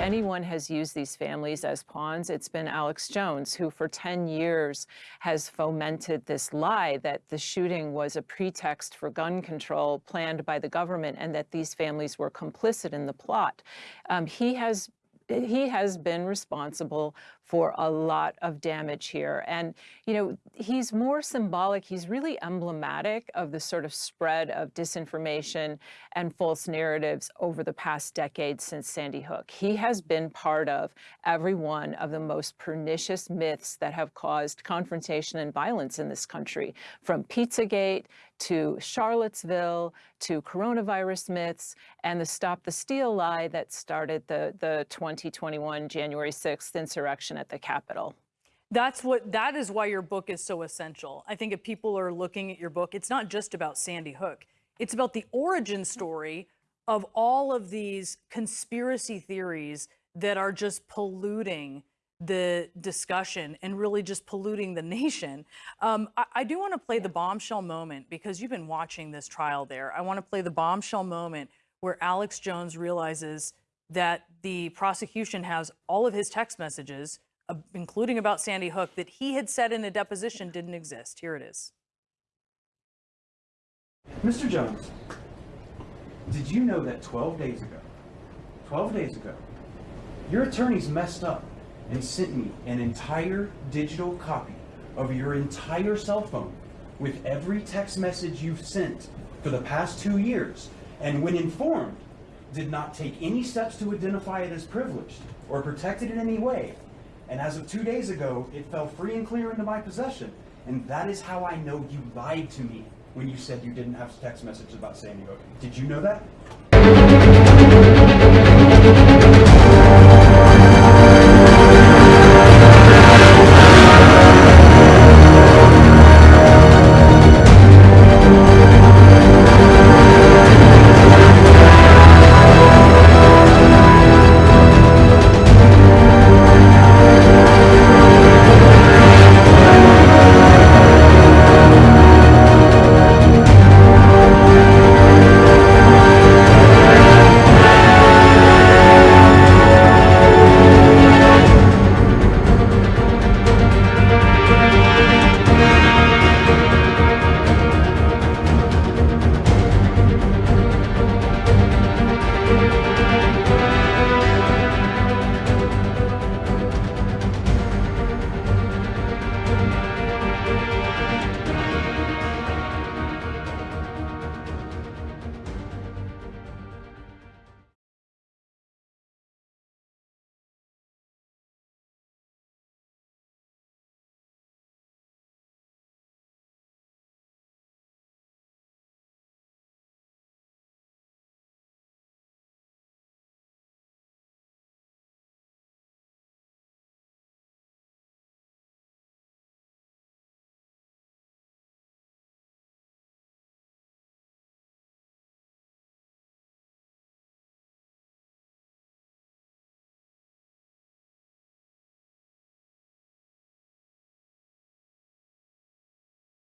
anyone has used these families as pawns, it's been Alex Jones, who for 10 years has fomented this lie that the shooting was a pretext for gun control planned by the government and that these families were complicit in the plot. Um, he has he has been responsible for a lot of damage here. And, you know, he's more symbolic. He's really emblematic of the sort of spread of disinformation and false narratives over the past decade since Sandy Hook. He has been part of every one of the most pernicious myths that have caused confrontation and violence in this country, from Pizzagate to Charlottesville to coronavirus myths and the Stop the Steal lie that started the, the 2021 January 6th insurrection at the Capitol. That's what that is why your book is so essential. I think if people are looking at your book, it's not just about Sandy Hook. It's about the origin story of all of these conspiracy theories that are just polluting the discussion and really just polluting the nation. Um, I, I, do want to play the bombshell moment because you've been watching this trial there. I want to play the bombshell moment where Alex Jones realizes that the prosecution has all of his text messages, uh, including about Sandy Hook, that he had said in a deposition didn't exist. Here it is. Mr. Jones, did you know that 12 days ago, 12 days ago, your attorneys messed up and sent me an entire digital copy of your entire cell phone with every text message you've sent for the past two years, and when informed, did not take any steps to identify it as privileged or protect it in any way. And as of two days ago, it fell free and clear into my possession. And that is how I know you lied to me when you said you didn't have text messages about Hook. Did you know that?